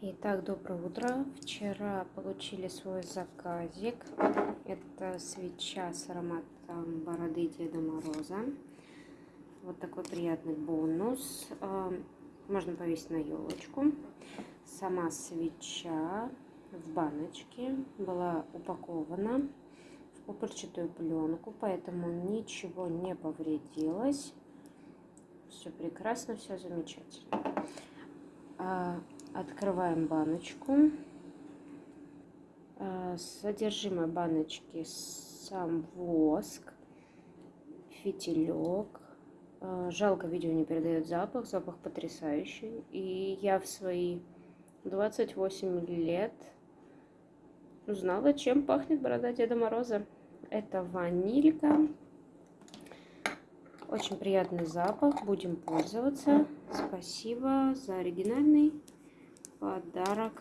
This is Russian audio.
Итак, доброе утро. Вчера получили свой заказик. Это свеча с ароматом бороды Деда Мороза. Вот такой приятный бонус. А, можно повесить на елочку. Сама свеча в баночке была упакована в пупырчатую пленку, поэтому ничего не повредилось. Все прекрасно, все замечательно. А, Открываем баночку. Э, содержимое баночки сам воск, фитилек. Э, жалко, видео не передает запах. Запах потрясающий. И я в свои 28 лет узнала, чем пахнет борода Деда Мороза. Это ванилька. Очень приятный запах. Будем пользоваться. Спасибо за оригинальный подарок